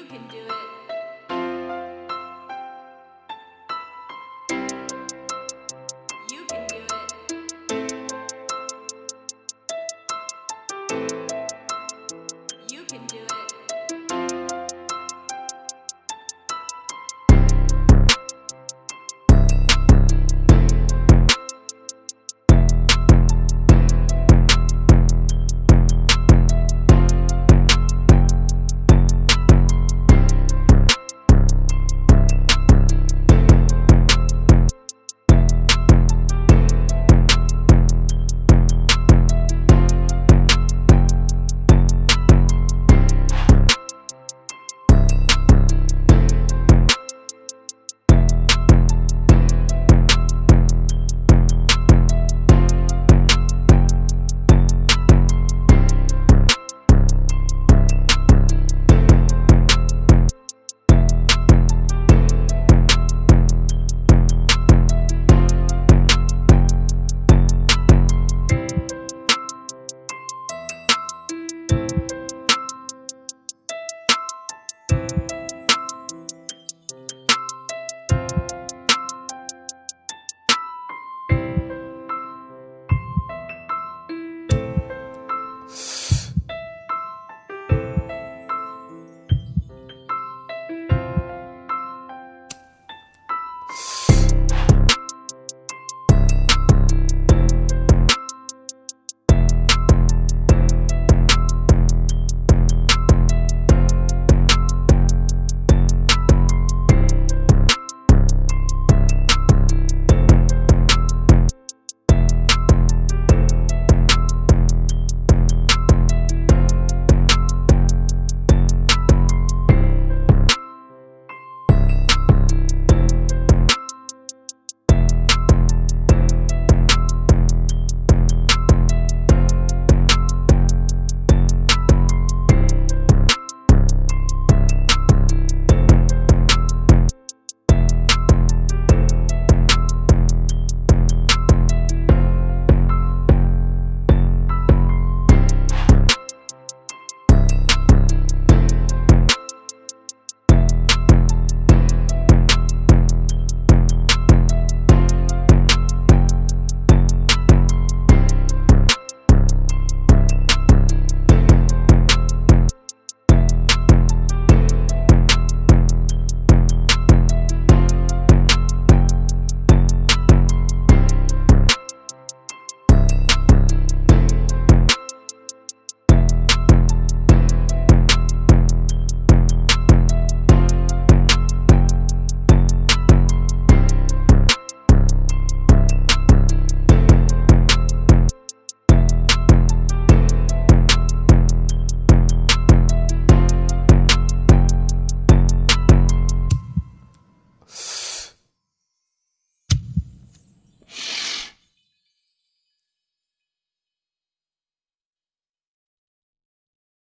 you can do it.